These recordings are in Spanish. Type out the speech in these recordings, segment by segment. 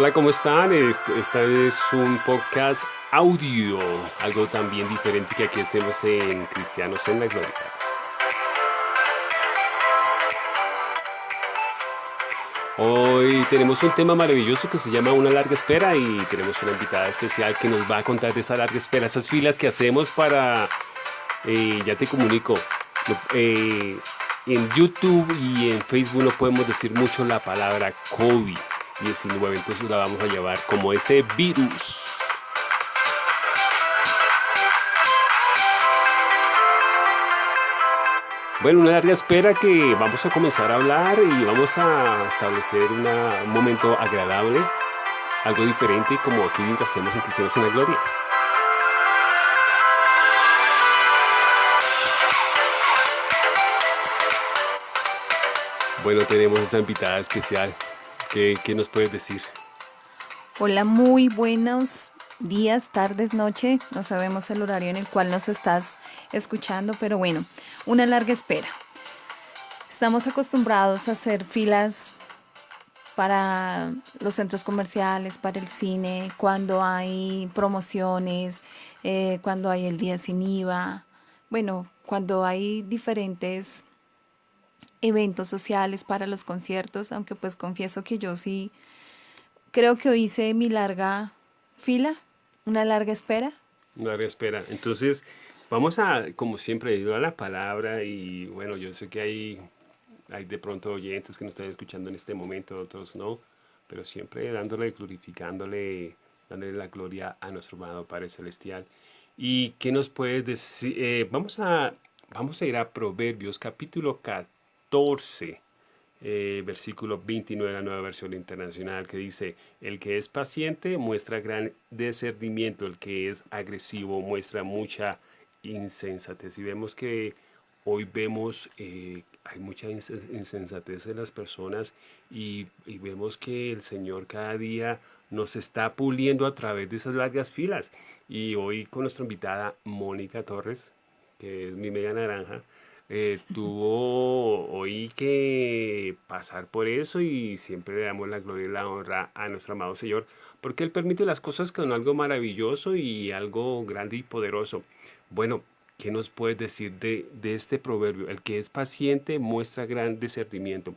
Hola, ¿cómo están? Esta es un podcast audio, algo también diferente que aquí hacemos en Cristianos en la Gloria. Hoy tenemos un tema maravilloso que se llama Una larga espera y tenemos una invitada especial que nos va a contar de esa larga espera, esas filas que hacemos para, eh, ya te comunico, eh, en YouTube y en Facebook no podemos decir mucho la palabra COVID-19, entonces la vamos a llevar como ese virus. Bueno, una larga espera que vamos a comenzar a hablar y vamos a establecer un momento agradable, algo diferente como aquí hacemos en Cristianos en la Gloria. Bueno, tenemos esta invitada especial. ¿Qué, ¿Qué, nos puedes decir? Hola, muy buenos días, tardes, noche. No sabemos el horario en el cual nos estás escuchando, pero bueno, una larga espera. Estamos acostumbrados a hacer filas para los centros comerciales, para el cine, cuando hay promociones, eh, cuando hay el día sin IVA, bueno, cuando hay diferentes eventos sociales para los conciertos, aunque pues confieso que yo sí creo que hice mi larga fila, una larga espera. Una larga espera. Entonces, vamos a, como siempre, ir a la palabra y bueno, yo sé que hay, hay de pronto oyentes que nos están escuchando en este momento, otros no, pero siempre dándole, glorificándole, dándole la gloria a nuestro amado Padre Celestial. ¿Y qué nos puedes decir? Eh, vamos, a, vamos a ir a Proverbios capítulo 14 14, eh, versículo 29 de la nueva versión internacional, que dice, el que es paciente muestra gran discernimiento, el que es agresivo muestra mucha insensatez. Y vemos que hoy vemos, eh, hay mucha insensatez en las personas y, y vemos que el Señor cada día nos está puliendo a través de esas largas filas. Y hoy con nuestra invitada Mónica Torres, que es mi media naranja, eh, tuvo hoy que pasar por eso y siempre le damos la gloria y la honra a nuestro amado Señor, porque Él permite las cosas con algo maravilloso y algo grande y poderoso. Bueno, ¿qué nos puedes decir de, de este proverbio? El que es paciente muestra gran discernimiento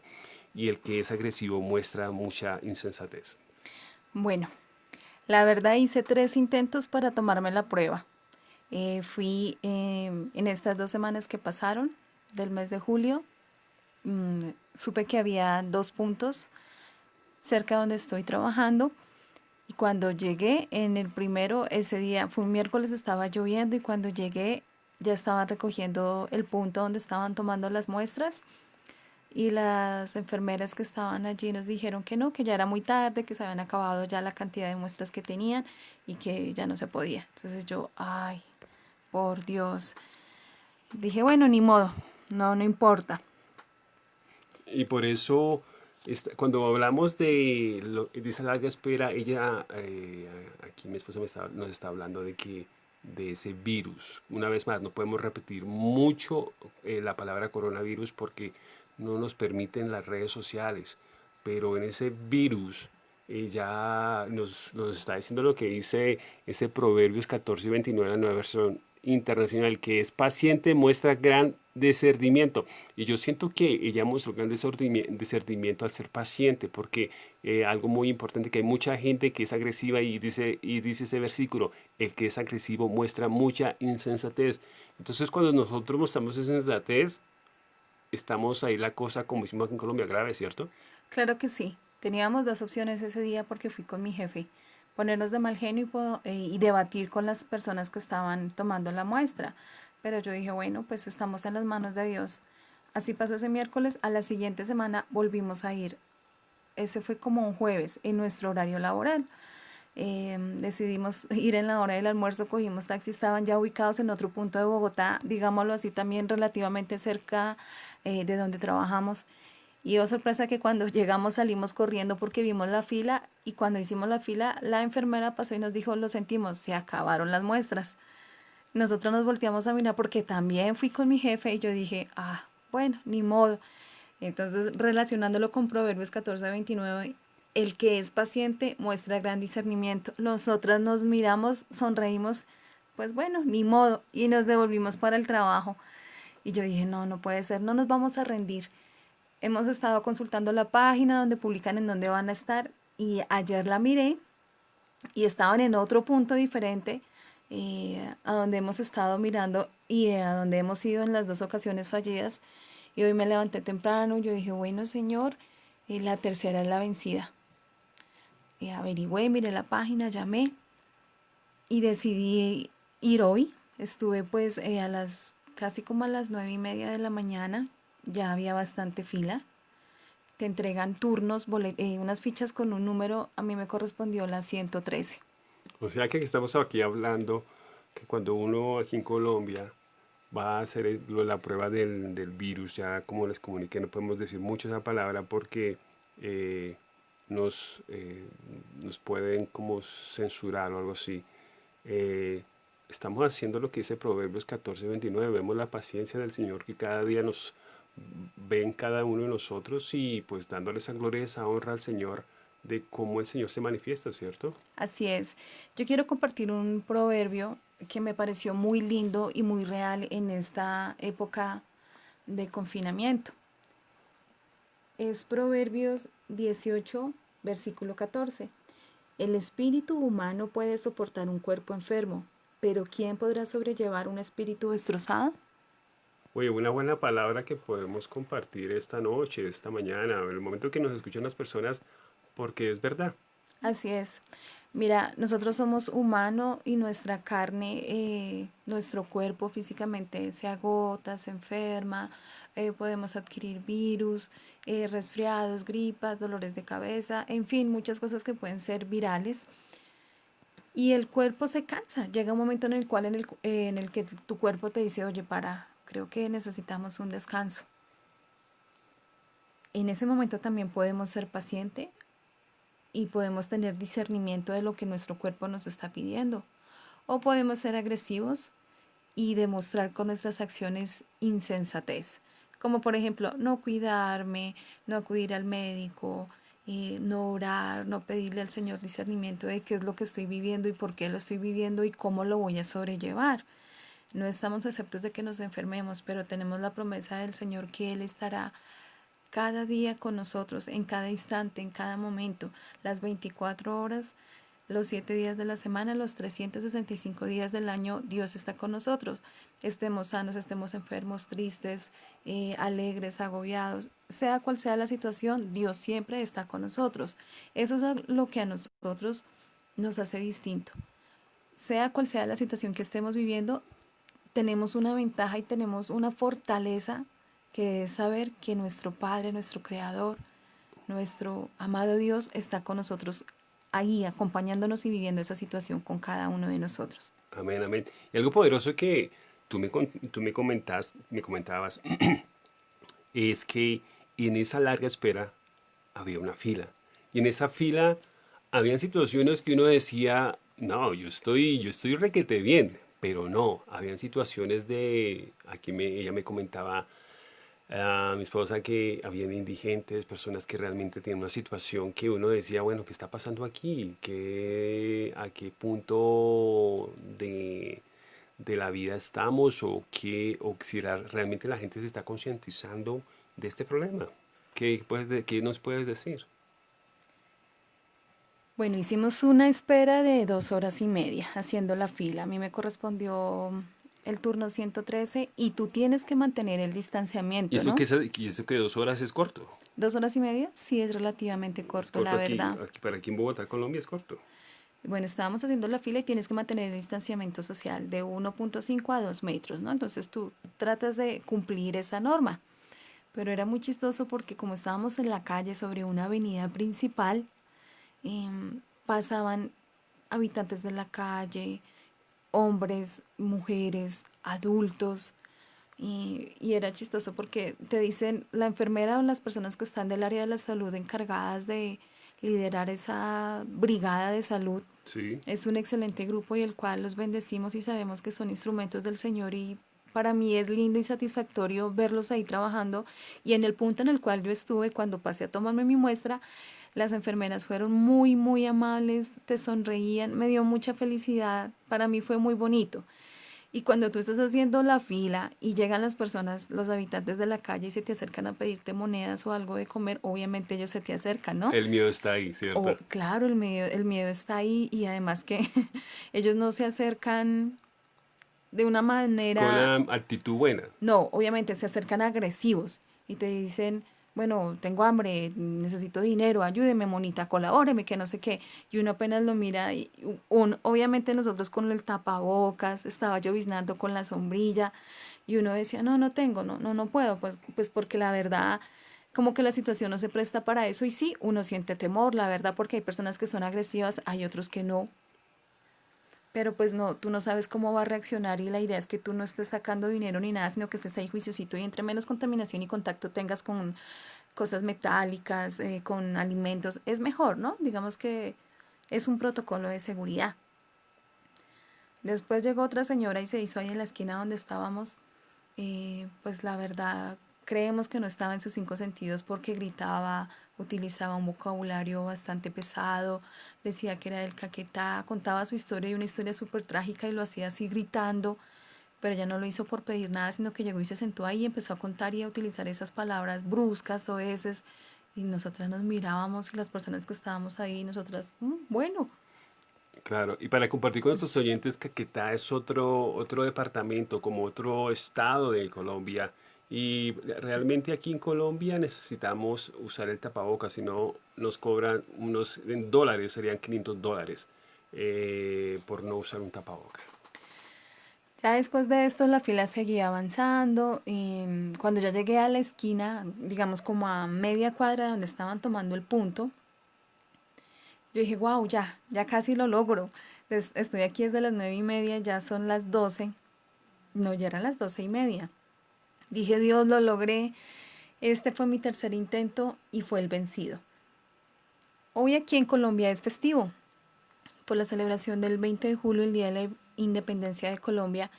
y el que es agresivo muestra mucha insensatez. Bueno, la verdad hice tres intentos para tomarme la prueba. Eh, fui em, en estas dos semanas que pasaron, del mes de julio, mm, supe que había dos puntos cerca donde estoy trabajando. Y cuando llegué en el primero, ese día, fue un miércoles, estaba lloviendo y cuando llegué ya estaban recogiendo el punto donde estaban tomando las muestras y las enfermeras que estaban allí nos dijeron que no, que ya era muy tarde, que se habían acabado ya la cantidad de muestras que tenían y que ya no se podía. Entonces yo, ay, por Dios, dije, bueno, ni modo, no, no importa. Y por eso, cuando hablamos de, esa larga espera, ella, eh, aquí mi esposa nos está hablando de que de ese virus. Una vez más, no podemos repetir mucho eh, la palabra coronavirus porque no nos permiten las redes sociales, pero en ese virus ella nos, nos, está diciendo lo que dice ese Proverbios 14 y 29, la nueva versión internacional, que es paciente, muestra gran discernimiento. Y yo siento que ella mostró gran discernimiento al ser paciente, porque eh, algo muy importante, que hay mucha gente que es agresiva y dice, y dice ese versículo, el que es agresivo muestra mucha insensatez. Entonces cuando nosotros mostramos insensatez, estamos ahí la cosa, como hicimos aquí en Colombia, grave, ¿cierto? Claro que sí. Teníamos dos opciones ese día porque fui con mi jefe ponernos de mal genio y, y, debatir con las personas que estaban tomando la muestra. Pero yo dije, bueno, pues estamos en las manos de Dios. Así pasó ese miércoles, a la siguiente semana volvimos a ir. Ese fue como un jueves en nuestro horario laboral. Em, decidimos ir en la hora del almuerzo, cogimos taxi, estaban ya ubicados en otro punto de Bogotá, digámoslo así, también relativamente cerca eh, de donde trabajamos. Y oh sorpresa que cuando llegamos salimos corriendo porque vimos la fila y cuando hicimos la fila la enfermera pasó y nos dijo, lo sentimos, se acabaron las muestras. Nosotros nos volteamos a mirar porque también fui con mi jefe y yo dije, ah, bueno, ni modo. Entonces relacionándolo con Proverbios 14, 29, el que es paciente muestra gran discernimiento. Nosotras nos miramos, sonreímos, pues bueno, ni modo, y nos devolvimos para el trabajo. Y yo dije, no, no puede ser, no nos vamos a rendir. Hemos estado consultando la página donde publican en dónde van a estar y ayer la miré y estaban en otro punto diferente eh, a donde hemos estado mirando y a donde hemos ido en las dos ocasiones fallidas. Y hoy me levanté temprano, yo dije, bueno Señor, y la tercera es la vencida. Averigüé, miré la página, llamé y decidí ir hoy. Estuve pues eh, a las casi como a las nueve y media de la mañana, ya había bastante fila. Te entregan turnos, eh, unas fichas con un número, a mí me correspondió la 113. O sea que estamos aquí hablando que cuando uno aquí en Colombia va a hacer la prueba del, virus, ya como les comuniqué, no podemos decir mucho esa palabra porque eh, nos, eh, nos pueden como censurar o algo así. Eh, estamos haciendo lo que dice Proverbios 14, 29, vemos la paciencia del Señor que cada día nos ven cada uno de nosotros y pues dándole esa gloria, esa honra al Señor de cómo el Señor se manifiesta, ¿cierto? Así es. Yo quiero compartir un proverbio que me pareció muy lindo y muy real en esta época de confinamiento. Es Proverbios 18, versículo 14. El espíritu humano puede soportar un cuerpo enfermo, pero ¿quién podrá sobrellevar un espíritu destrozado? Oye, una buena palabra que podemos compartir esta noche, esta mañana, en el momento que nos escuchan las personas, porque es verdad. Así es. Mira, nosotros somos humanos y nuestra carne, eh, nuestro cuerpo físicamente se agota, se enferma, eh, podemos adquirir virus, eh, resfriados, gripas, dolores de cabeza, en fin, muchas cosas que pueden ser virales. Y el cuerpo se cansa. Llega un momento en el cual en el, en el que tu cuerpo te dice, oye, para, creo que necesitamos un descanso. En ese momento también podemos ser pacientes y podemos tener discernimiento de lo que nuestro cuerpo nos está pidiendo. O podemos ser agresivos y demostrar con nuestras acciones insensatez, como por ejemplo no cuidarme, no acudir al médico, eh, no orar, no pedirle al Señor discernimiento de qué es lo que estoy viviendo y por qué lo estoy viviendo y cómo lo voy a sobrellevar. No estamos exceptos de que nos enfermemos, pero tenemos la promesa del Señor que Él estará cada día con nosotros, en cada instante, en cada momento, las 24 horas, los 7 días de la semana, los 365 días del año, Dios está con nosotros. Estemos sanos, estemos enfermos, tristes, eh, alegres, agobiados, sea cual sea la situación, Dios siempre está con nosotros. Eso es lo que a nosotros nos hace distinto. Sea cual sea la situación que estemos viviendo, tenemos una ventaja y tenemos una fortaleza que es saber que nuestro Padre, nuestro Creador, nuestro amado Dios está con nosotros ahí, acompañándonos y viviendo esa situación con cada uno de nosotros. Amén, amén. Y algo poderoso que tú me, tú me, comentas, me comentabas es que en esa larga espera había una fila. Y en esa fila habían situaciones que uno decía, no, yo estoy, yo estoy requete bien, pero no, habían situaciones de, aquí me, ella me comentaba, a mi esposa que habían indigentes, personas que realmente tienen una situación que uno decía, bueno, ¿qué está pasando aquí? ¿Qué, ¿A qué punto de, de la vida estamos? ¿O, qué, o si realmente la gente se está concientizando de este problema? ¿Qué, puedes, ¿Qué nos puedes decir? Bueno, hicimos una espera de dos horas y media haciendo la fila. A mí me correspondió el turno 113 y tú tienes que mantener el distanciamiento. ¿Y eso, que, y eso que dos horas es corto? ¿Dos horas y media? Sí, es relativamente corto, la verdad. para aquí en Bogotá, Colombia, es corto. Bueno, estábamos haciendo la fila y tienes que mantener el distanciamiento social de 1.5 a 2 metros, ¿no? Entonces tú tratas de cumplir esa norma. Pero era muy chistoso porque como estábamos en la calle sobre una avenida principal, em, pasaban habitantes de la calle, hombres, mujeres, adultos. Y, era chistoso porque te dicen, la enfermera o las personas que están del área de la salud encargadas de liderar esa brigada de salud, es un excelente grupo y el cual los bendecimos y sabemos que son instrumentos del Señor y para mí es lindo y satisfactorio verlos ahí trabajando y en el punto en el cual yo estuve cuando pasé a tomarme mi muestra, Las enfermeras fueron muy, muy amables, te sonreían, me dio mucha felicidad, para mí fue muy bonito. Y cuando tú estás haciendo la fila y llegan las personas, los habitantes de la calle y se te acercan a pedirte monedas o algo de comer, obviamente ellos se te acercan, ¿no? El miedo está ahí, ¿cierto? claro, el miedo, el miedo está ahí y además que ellos no se acercan de una manera... Con una actitud buena. No, obviamente se acercan agresivos y te dicen, bueno, tengo hambre, necesito dinero, ayúdeme, monita, colabóreme, que no sé qué. Y uno apenas lo mira y un, obviamente nosotros con el tapabocas, estaba lloviznando con la sombrilla y uno decía, no, no tengo, no, no, no puedo, pues, pues porque la verdad, como que la situación no se presta para eso y sí, uno siente temor, la verdad, porque hay personas que son agresivas, hay otros que no, pero pues no, tú no sabes cómo va a reaccionar y la idea es que tú no estés sacando dinero ni nada, sino que estés ahí juiciosito y entre menos contaminación y contacto tengas con cosas metálicas, eh, con alimentos, es mejor, ¿no? Digamos que es un protocolo de seguridad. Después llegó otra señora y se hizo ahí en la esquina donde estábamos. Eh, pues la verdad, creemos que no estaba en sus cinco sentidos porque gritaba, utilizaba un vocabulario bastante pesado, decía que era del Caquetá, contaba su historia y una historia súper trágica y lo hacía así gritando, pero ella no lo hizo por pedir nada, sino que llegó y se sentó ahí y empezó a contar y a utilizar esas palabras bruscas o esas, y nosotras nos mirábamos y las personas que estábamos ahí, nosotras, mm, bueno. Claro, y para compartir con nuestros oyentes, Caquetá es otro, otro departamento, como otro estado de Colombia, y realmente aquí en Colombia necesitamos usar el tapabocas, si no nos cobran unos dólares, serían 500 dólares eh, por no usar un tapabocas. Ya después de esto la fila seguía avanzando y cuando yo llegué a la esquina, digamos como a media cuadra donde estaban tomando el punto, yo dije, wow, ya, ya casi lo logro. Estoy aquí desde las nueve y media, ya son las doce. No, ya eran las doce y media. Dije, Dios, lo logré. Este fue mi tercer intento y fue el vencido. Hoy aquí en Colombia es festivo por la celebración del 20 de julio, el Día de la Independencia de Colombia.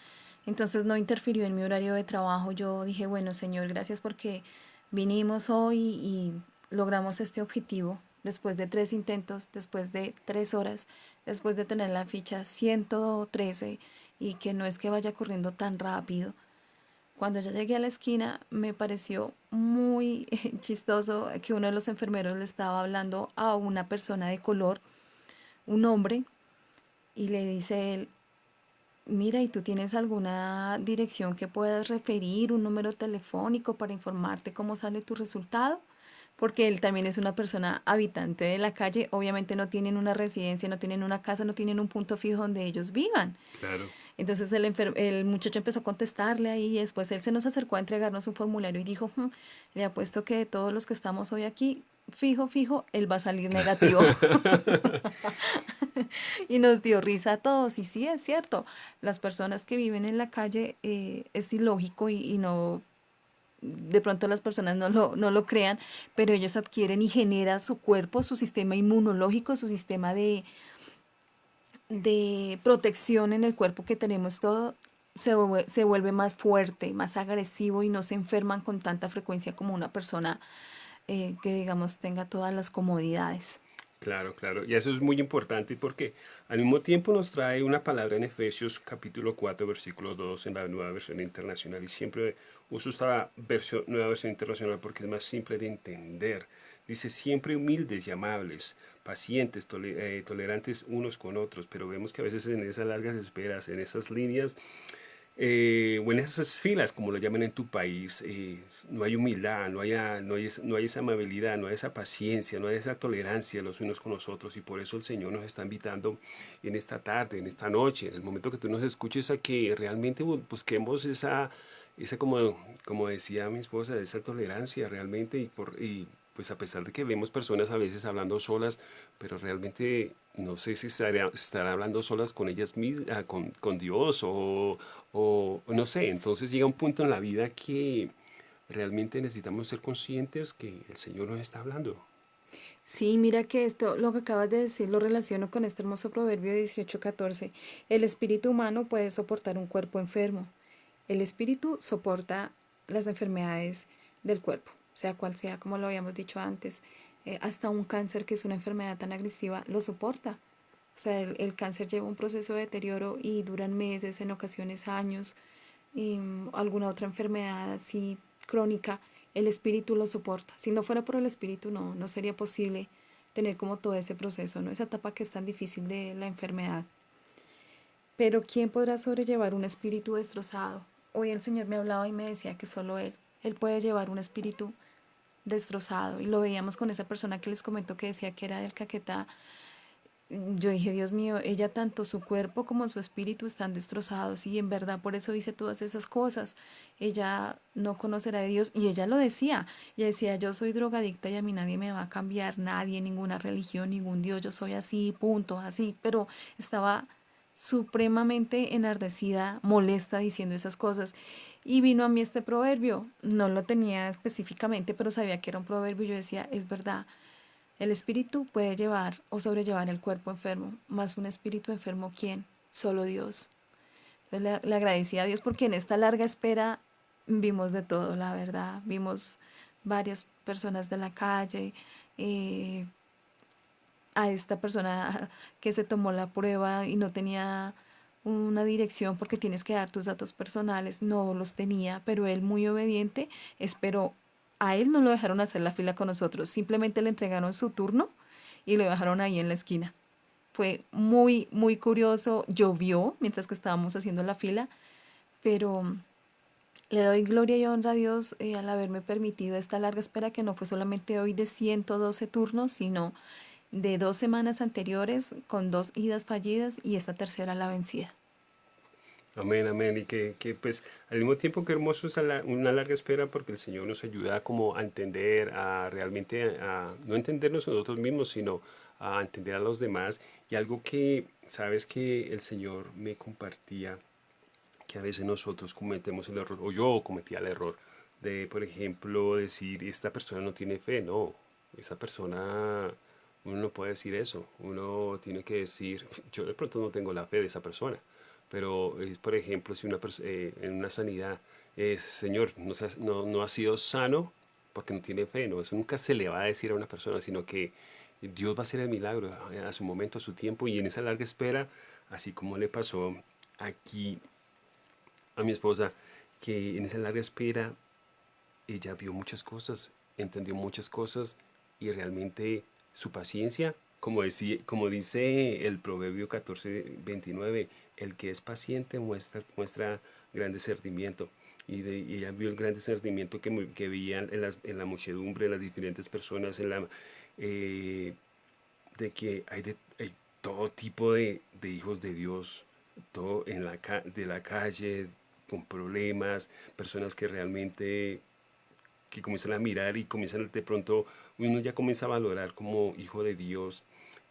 Entonces no interfirió en mi horario de trabajo. Yo dije, bueno, Señor, gracias porque vinimos hoy y logramos este objetivo después de tres intentos, después de tres horas, después de tener la ficha 113 y que no es que vaya corriendo tan rápido. Cuando ya llegué a la esquina me pareció muy chistoso que uno de los enfermeros le estaba hablando a una persona de color, un hombre, y le dice él, mira, ¿y tú tienes alguna dirección que puedas referir, un número telefónico para informarte cómo sale tu resultado? Porque él también es una persona habitante de la calle, obviamente no tienen una residencia, no tienen una casa, no tienen un punto fijo donde ellos vivan. Claro. Entonces el, el muchacho empezó a contestarle ahí y después él se nos acercó a entregarnos un formulario y dijo, hmm, le apuesto que todos los que estamos hoy aquí, fijo, fijo, él va a salir negativo. y nos dio risa a todos. Y sí, es cierto, las personas que viven en la calle eh, es ilógico y, y, no, de pronto las personas no lo, no lo crean, pero ellos adquieren y genera su cuerpo, su sistema inmunológico, su sistema de, de protección en el cuerpo que tenemos todo se se vuelve más fuerte, más agresivo y no se enferman con tanta frecuencia como una persona eh, que digamos tenga todas las comodidades. Claro, claro. Y eso es muy importante porque al mismo tiempo nos trae una palabra en Efesios capítulo 4, versículo 2 en la nueva versión internacional. Y siempre uso esta versión, nueva versión internacional porque es más simple de entender. Dice, siempre humildes y amables, pacientes, eh, tolerantes unos con otros, pero vemos que a veces en esas largas esperas, en esas líneas, eh, o en esas filas, como lo llaman en tu país, eh, no hay humildad, no hay, no, hay, no hay esa amabilidad, no hay esa paciencia, no hay esa tolerancia los unos con los otros. Y por eso el Señor nos está invitando en esta tarde, en esta noche, en el momento que tú nos escuches, a que realmente busquemos esa, esa como, como decía mi esposa, esa tolerancia realmente y, por, y pues a pesar de que vemos personas a veces hablando solas, pero realmente no sé si estarán hablando solas con ellas mismas, ah, con, con Dios o, o, no sé. Entonces llega un punto en la vida que realmente necesitamos ser conscientes que el Señor nos está hablando. Sí, mira que esto, lo que acabas de decir, lo relaciono con este hermoso proverbio 18:14. El espíritu humano puede soportar un cuerpo enfermo. El espíritu soporta las enfermedades del cuerpo sea cual sea, como lo habíamos dicho antes. eh, hasta un cáncer que es una enfermedad tan agresiva lo soporta. O sea, el, cáncer lleva un proceso de deterioro y duran meses, en ocasiones años, y mm, alguna otra enfermedad así crónica, el espíritu lo soporta. Si no fuera por el espíritu, no, no sería posible tener como todo ese proceso, ¿no? Esa etapa que es tan difícil de la enfermedad. Pero ¿quién podrá sobrellevar un espíritu destrozado? Hoy el Señor me hablaba y me decía que solo Él, Él puede llevar un espíritu destrozado. Y lo veíamos con esa persona que les comentó que decía que era del Caquetá. Yo dije, Dios mío, ella tanto su cuerpo como su espíritu están destrozados y en verdad por eso dice todas esas cosas. Ella no conocerá a Dios y ella lo decía. Ella decía, yo soy drogadicta y a mí nadie me va a cambiar, nadie, ninguna religión, ningún Dios, yo soy así, punto, así. Pero estaba supremamente enardecida, molesta diciendo esas cosas. Y vino a mí este proverbio, no lo tenía específicamente, pero sabía que era un proverbio y yo decía, es verdad, el espíritu puede llevar o sobrellevar el cuerpo enfermo, más un espíritu enfermo, ¿quién? Solo Dios. Entonces le, agradecí a Dios porque en esta larga espera vimos de todo, la verdad, vimos varias personas de la calle, eh, a esta persona que se tomó la prueba y no tenía una dirección porque tienes que dar tus datos personales, no los tenía, pero él muy obediente esperó. A él no lo dejaron hacer la fila con nosotros, simplemente le entregaron su turno y lo dejaron ahí en la esquina. Fue muy, muy curioso, llovió mientras que estábamos haciendo la fila, pero le doy gloria y honra a Dios eh, al haberme permitido esta larga espera que no fue solamente hoy de 112 turnos, sino de dos semanas anteriores con dos idas fallidas y esta tercera la vencida. Amén, amén. Y que, que, pues al mismo tiempo que hermoso es una larga espera porque el Señor nos ayuda como a entender, a realmente, a no entendernos nosotros mismos, sino a entender a los demás. Y algo que, sabes que el Señor me compartía, que a veces nosotros cometemos el error, o yo cometía el error, de, por ejemplo, decir, esta persona no tiene fe. No, esa persona uno no puede decir eso. Uno tiene que decir, yo de pronto no tengo la fe de esa persona. Pero, por ejemplo, si una eh, en una sanidad, es, Señor, no, no, ha sido sano porque no tiene fe. No, eso nunca se le va a decir a una persona, sino que Dios va a hacer el milagro a, su momento, a su tiempo. Y en esa larga espera, así como le pasó aquí a mi esposa, que en esa larga espera ella vio muchas cosas, entendió muchas cosas y realmente su paciencia, como, como dice el Proverbio 14, 29, el que es paciente muestra, muestra gran discernimiento. Y, de, ella vio el gran discernimiento que, que veían en, en, la muchedumbre, en las diferentes personas, en la, eh, de que hay, de, todo tipo de, de, hijos de Dios, todo en la, de la calle, con problemas, personas que realmente que comienzan a mirar y comienzan de pronto, uno ya comienza a valorar como hijo de Dios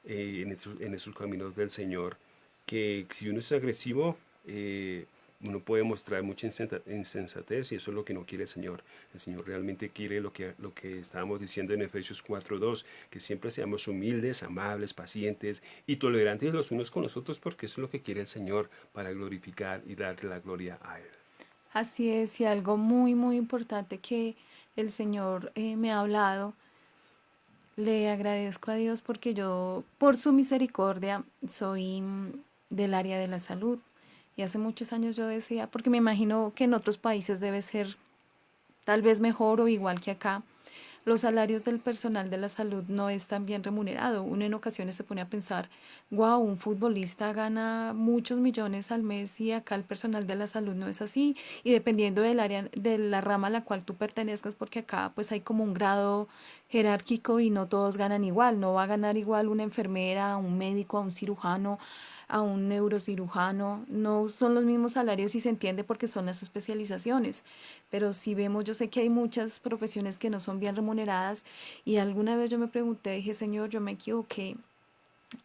eh, en, esos, en, esos, caminos del Señor, que si uno es agresivo, eh, uno puede mostrar mucha insensatez y eso es lo que no quiere el Señor. El Señor realmente quiere lo que, lo que estábamos diciendo en Efesios 4.2, que siempre seamos humildes, amables, pacientes y tolerantes los unos con los otros porque eso es lo que quiere el Señor para glorificar y darle la gloria a Él. Así es, y algo muy, muy importante que el Señor eh, me ha hablado. Le agradezco a Dios porque yo, por su misericordia, soy mm, del área de la salud. Y hace muchos años yo decía, porque me imagino que en otros países debe ser tal vez mejor o igual que acá, los salarios del personal de la salud no es tan bien remunerado. Uno en ocasiones se pone a pensar, wow, un futbolista gana muchos millones al mes y acá el personal de la salud no es así. Y dependiendo del área, de la rama a la cual tú pertenezcas, porque acá pues hay como un grado jerárquico y no todos ganan igual. No va a ganar igual una enfermera, un médico, un cirujano, a un neurocirujano, no son los mismos salarios y se entiende porque son las especializaciones, pero si vemos, yo sé que hay muchas profesiones que no son bien remuneradas y alguna vez yo me pregunté, dije, Señor, yo me equivoqué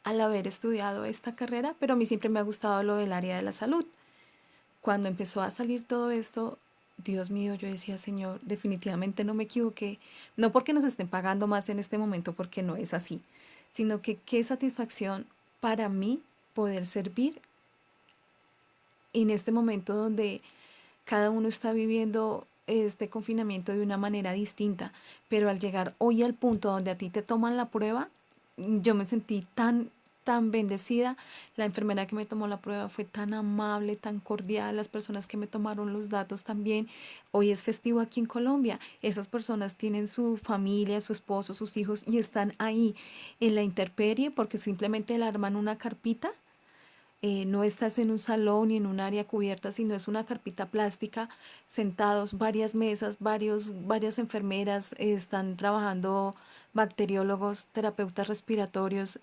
al haber estudiado esta carrera, pero a mí siempre me ha gustado lo del área de la salud. Cuando empezó a salir todo esto, Dios mío, yo decía, Señor, definitivamente no me equivoqué, no porque nos estén pagando más en este momento, porque no es así, sino que qué satisfacción para mí poder servir en este momento donde cada uno está viviendo este confinamiento de una manera distinta, pero al llegar hoy al punto donde a ti te toman la prueba, yo me sentí tan tan bendecida. La enfermera que me tomó la prueba fue tan amable, tan cordial. Las personas que me tomaron los datos también. Hoy es festivo aquí en Colombia. Esas personas tienen su familia, su esposo, sus hijos y están ahí en la intemperie porque simplemente le arman una carpita. Eh, no estás en un salón ni en un área cubierta, sino es una carpita plástica, sentados, varias mesas, varios, varias enfermeras, están trabajando bacteriólogos, terapeutas respiratorios,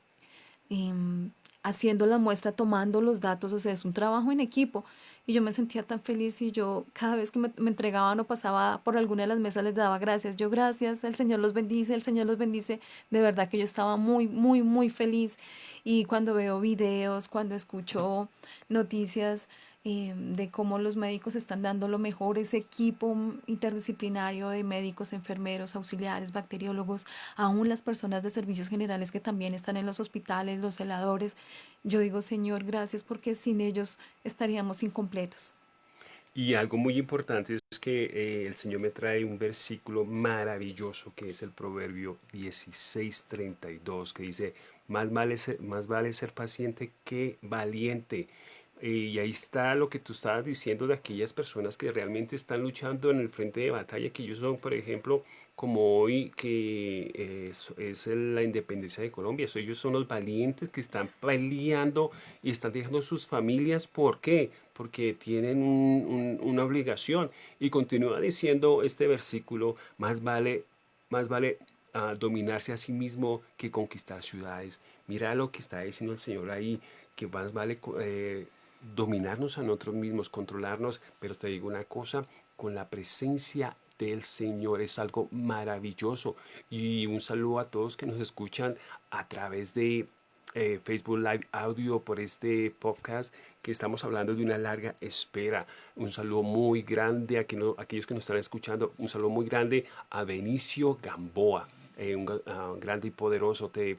Em, haciendo la muestra, tomando los datos, o sea, es un trabajo en equipo. Y yo me sentía tan feliz y yo cada vez que me, entregaban o pasaba por alguna de las mesas les daba gracias. Yo gracias, el Señor los bendice, el Señor los bendice. De verdad que yo estaba muy, muy, muy feliz. Y cuando veo videos, cuando escucho noticias, eh, de cómo los médicos están dando lo mejor, ese equipo interdisciplinario de médicos, enfermeros, auxiliares, bacteriólogos, aún las personas de servicios generales que también están en los hospitales, los celadores. Yo digo, Señor, gracias porque sin ellos estaríamos incompletos. Y algo muy importante es que eh, el Señor me trae un versículo maravilloso que es el Proverbio 16:32 que dice, más vale, más vale ser paciente que valiente. Y ahí está lo que tú estabas diciendo de aquellas personas que realmente están luchando en el frente de batalla, que ellos son, por ejemplo, como hoy, que es, la independencia de Colombia. ellos son los valientes que están peleando y están dejando sus familias. ¿Por qué? Porque tienen una obligación. Y continúa diciendo este versículo, más vale, más vale ah, dominarse a sí mismo que conquistar ciudades. Mira lo que está diciendo el Señor ahí, que más vale eh, dominarnos a nosotros mismos, controlarnos, pero te digo una cosa, con la presencia del Señor es algo maravilloso. Y un saludo a todos que nos escuchan a través de eh, Facebook Live Audio por este podcast que estamos hablando de una larga espera. Un saludo muy grande a, aquellos que nos están escuchando. Un saludo muy grande a Benicio Gamboa. Eh, un grande y poderoso, te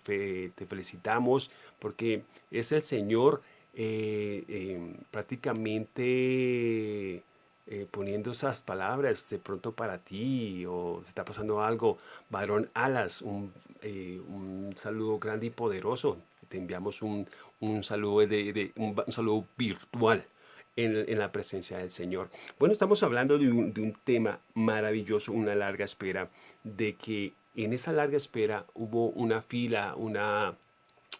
felicitamos porque es el Señor eh, em, prácticamente eh, poniendo esas palabras de pronto para ti o se está pasando algo. Varón Alas, un, eh, un saludo grande y poderoso. Te enviamos un, un saludo, de, un, saludo virtual. En, la presencia del Señor. Bueno, estamos hablando de un tema maravilloso, una larga espera, de que en esa larga espera hubo una fila, una,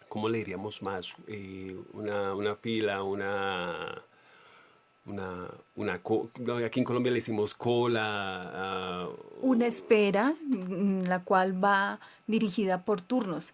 ¿cómo le diríamos más? Eh, una, una, fila, una, una, una, aquí en Colombia le decimos cola. Uh, una espera, mm, la cual va dirigida por turnos.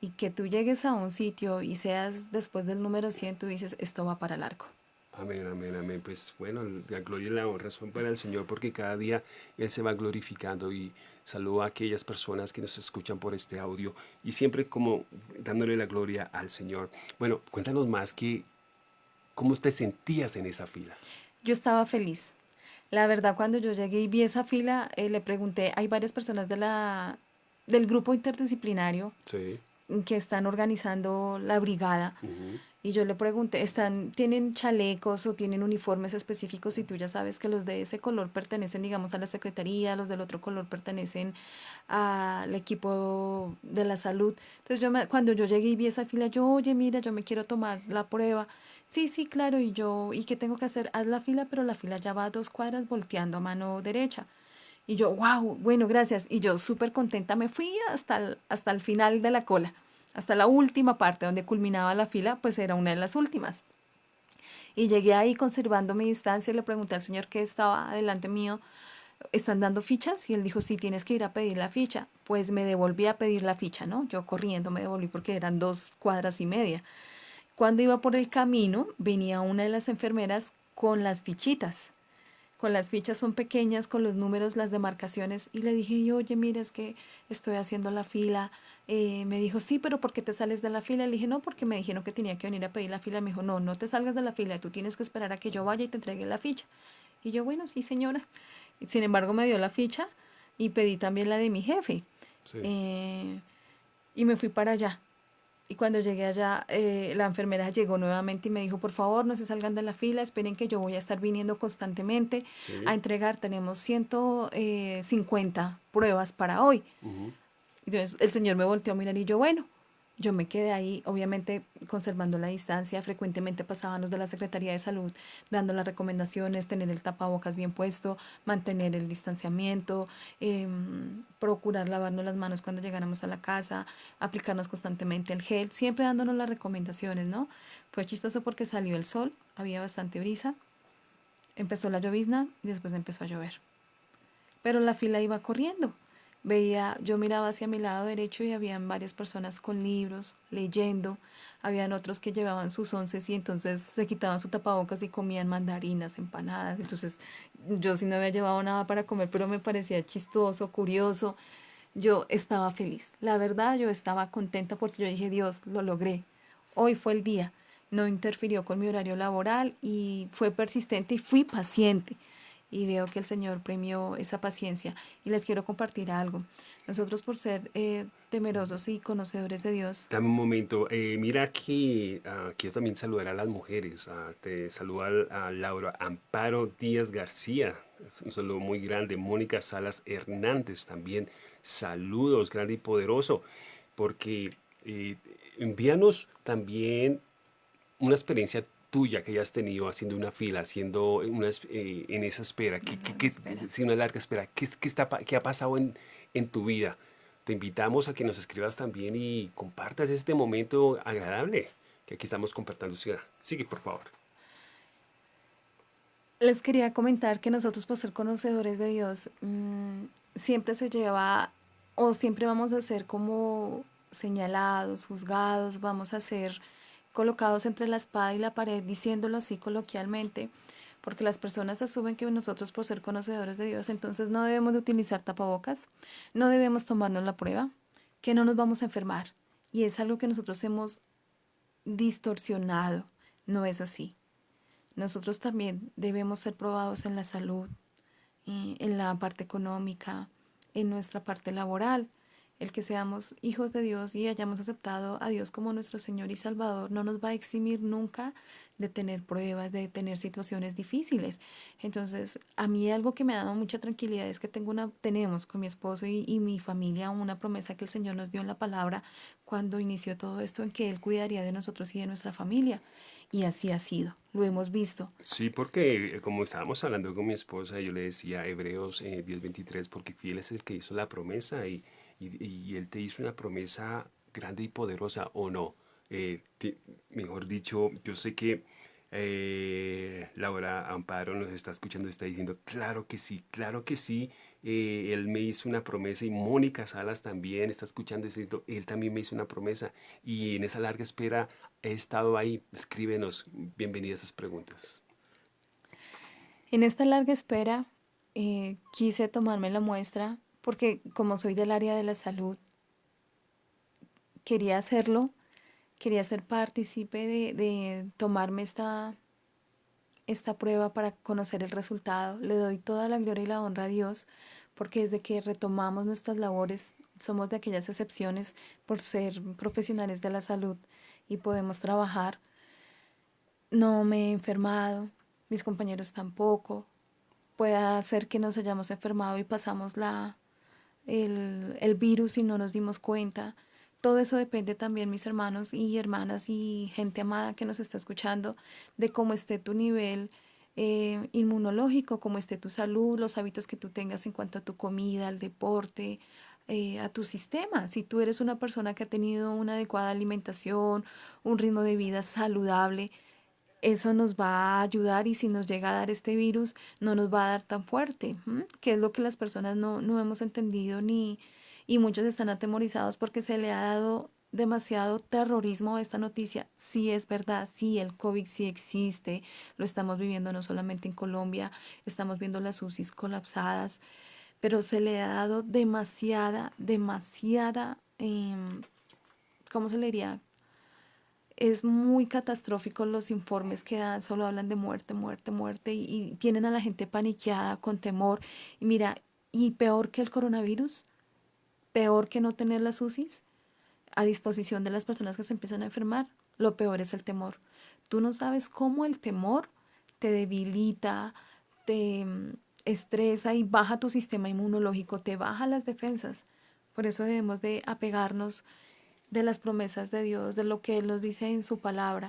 Y que tú llegues a un sitio y seas después del número 100, tú dices, esto va para largo. Amén, amén, amén. Pues bueno, la gloria y la honra son para el Señor porque cada día Él se va glorificando y saludo a aquellas personas que nos escuchan por este audio y siempre como dándole la gloria al Señor. Bueno, cuéntanos más que cómo te sentías en esa fila. Yo estaba feliz. La verdad, cuando yo llegué y vi esa fila, eh, le pregunté, hay varias personas de la, del grupo interdisciplinario que están organizando la brigada. Y yo le pregunté, ¿están, ¿tienen chalecos o tienen uniformes específicos? Y tú ya sabes que los de ese color pertenecen, digamos, a la secretaría, los del otro color pertenecen al equipo de la salud. Entonces, yo cuando yo llegué y vi esa fila, yo, oye, mira, yo me quiero tomar la prueba. Sí, sí, claro. Y yo, ¿y qué tengo que hacer? Haz la fila, pero la fila ya va a dos cuadras volteando a mano derecha. Y yo, wow, bueno, gracias. Y yo súper contenta me fui hasta hasta el final de la cola hasta la última parte donde culminaba la fila, pues era una de las últimas. Y llegué ahí conservando mi distancia y le pregunté al señor que estaba delante mío, ¿están dando fichas? Y él dijo, sí, tienes que ir a pedir la ficha. Pues me devolví a pedir la ficha, ¿no? Yo corriendo me devolví porque eran dos cuadras y media. Cuando iba por el camino, venía una de las enfermeras con las fichitas. Con las fichas son pequeñas, con los números, las demarcaciones. Y le dije, oye, mira, es que estoy haciendo la fila eh, me dijo, sí, pero ¿por qué te sales de la fila? Le dije, no, porque me dijeron que tenía que venir a pedir la fila. Me dijo, no, no te salgas de la fila, tú tienes que esperar a que yo vaya y te entregue la ficha. Y yo, bueno, sí, señora. Sin embargo, me dio la ficha y pedí también la de mi jefe. Eh, y me fui para allá. Y cuando llegué allá, eh, la enfermera llegó nuevamente y me dijo, por favor, no se salgan de la fila, esperen que yo voy a estar viniendo constantemente a entregar. Tenemos 150 pruebas para hoy. Entonces el señor me volteó a mirar y yo, bueno, yo me quedé ahí, obviamente conservando la distancia, frecuentemente pasábamos de la Secretaría de Salud dando las recomendaciones, tener el tapabocas bien puesto, mantener el distanciamiento, em, procurar lavarnos las manos cuando llegáramos a la casa, aplicarnos constantemente el gel, siempre dándonos las recomendaciones, ¿no? Fue chistoso porque salió el sol, había bastante brisa, empezó la llovizna y después empezó a llover. Pero la fila iba corriendo veía, yo miraba hacia mi lado derecho y habían varias personas con libros, leyendo, habían otros que llevaban sus once y entonces se quitaban su tapabocas y comían mandarinas, empanadas, entonces yo sí no había llevado nada para comer, pero me parecía chistoso, curioso, yo estaba feliz, la verdad yo estaba contenta porque yo dije, Dios, lo logré, hoy fue el día, no interfirió con mi horario laboral y fue persistente y fui paciente y veo que el Señor premió esa paciencia. Y les quiero compartir algo. Nosotros por ser eh, temerosos y conocedores de Dios. Dame un momento. Eh, mira aquí, uh, quiero también saludar a las mujeres. Uh, te saluda a, Laura Amparo Díaz García. Es un saludo muy grande. Mónica Salas Hernández también. Saludos, grande y poderoso. Porque eh, envíanos también una experiencia tuya que hayas tenido haciendo una fila, haciendo una, eh, en esa espera, que, que, una larga espera, ¿qué, qué, está, qué ha pasado en, en tu vida? Te invitamos a que nos escribas también y compartas este momento agradable que aquí estamos compartiendo. Sigue, por favor. Les quería comentar que nosotros, por ser conocedores de Dios, mmm, siempre se lleva o siempre vamos a ser como señalados, juzgados, vamos a ser colocados entre la espada y la pared, diciéndolo así coloquialmente, porque las personas asumen que nosotros por ser conocedores de Dios, entonces no debemos de utilizar tapabocas, no debemos tomarnos la prueba, que no nos vamos a enfermar. Y es algo que nosotros hemos distorsionado. No es así. Nosotros también debemos ser probados en la salud, en la parte económica, en nuestra parte laboral el que seamos hijos de Dios y hayamos aceptado a Dios como nuestro Señor y Salvador no nos va a eximir nunca de tener pruebas, de tener situaciones difíciles. Entonces, a mí algo que me ha dado mucha tranquilidad es que tengo una, tenemos con mi esposo y, y mi familia una promesa que el Señor nos dio en la palabra cuando inició todo esto, en que Él cuidaría de nosotros y de nuestra familia. Y así ha sido, lo hemos visto. Sí, porque eh, como estábamos hablando con mi esposa, yo le decía Hebreos eh, 10:23, porque fiel es el que hizo la promesa y y, Él te hizo una promesa grande y poderosa o no. Eh, mejor dicho, yo sé que eh, Laura Amparo nos está escuchando, está diciendo, claro que sí, claro que sí, eh, él me hizo una promesa y Mónica Salas también está escuchando, diciendo, él también me hizo una promesa y en esa larga espera he estado ahí, escríbenos, bienvenidas a esas preguntas. En esta larga espera quise tomarme la muestra porque como soy del área de la salud, quería hacerlo, quería ser partícipe de, tomarme esta, esta prueba para conocer el resultado. Le doy toda la gloria y la honra a Dios, porque desde que retomamos nuestras labores, somos de aquellas excepciones por ser profesionales de la salud y podemos trabajar. No me he enfermado, mis compañeros tampoco. Puede ser que nos hayamos enfermado y pasamos la, el, el virus y no nos dimos cuenta. Todo eso depende también, mis hermanos y hermanas y gente amada que nos está escuchando, de cómo esté tu nivel eh, inmunológico, cómo esté tu salud, los hábitos que tú tengas en cuanto a tu comida, al deporte, eh, a tu sistema. Si tú eres una persona que ha tenido una adecuada alimentación, un ritmo de vida saludable, eso nos va a ayudar y si nos llega a dar este virus no nos va a dar tan fuerte, que es lo que las personas no, no hemos entendido ni y muchos están atemorizados porque se le ha dado demasiado terrorismo a esta noticia. Sí es verdad, sí el COVID sí existe, lo estamos viviendo no solamente en Colombia, estamos viendo las UCIs colapsadas, pero se le ha dado demasiada, demasiada, eh, ¿cómo se le diría? Es muy catastrófico los informes que dan, solo hablan de muerte, muerte, muerte y, tienen a la gente paniqueada, con temor. Y mira, y peor que el coronavirus, peor que no tener las UCIs, a disposición de las personas que se empiezan a enfermar. Lo peor es el temor. Tú no sabes cómo el temor te debilita, te mm, estresa y baja tu sistema inmunológico, te baja las defensas. Por eso debemos de apegarnos de las promesas de Dios, de lo que Él nos dice en su palabra.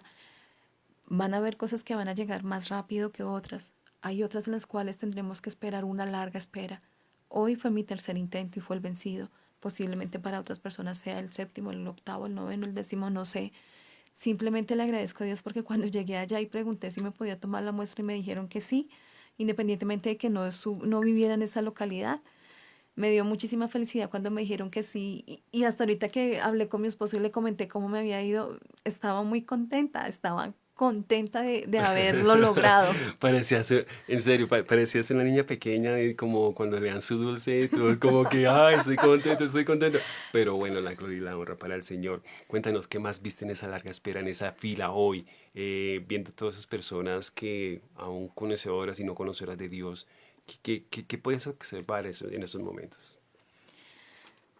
Van a haber cosas que van a llegar más rápido que otras. Hay otras en las cuales tendremos que esperar una larga espera. Hoy fue mi tercer intento y fue el vencido. Posiblemente para otras personas sea el séptimo, el octavo, el noveno, el décimo, no sé. Simplemente le agradezco a Dios porque cuando llegué allá y pregunté si me podía tomar la muestra y me dijeron que sí, independientemente de que no, no viviera en esa localidad, me dio muchísima felicidad cuando me dijeron que sí. Y, hasta ahorita que hablé con mi esposo y le comenté cómo me había ido, estaba muy contenta, estaba contenta de, de haberlo logrado. parecía ser, en serio, parecía ser una niña pequeña y como cuando le dan su dulce, todo como que, ay, estoy contento, estoy contento. Pero bueno, la gloria y la honra para el Señor. Cuéntanos, ¿qué más viste en esa larga espera, en esa fila hoy, eh, viendo todas esas personas que, aún conocedoras y no conocedoras de Dios, ¿Qué, puedes observar en esos momentos?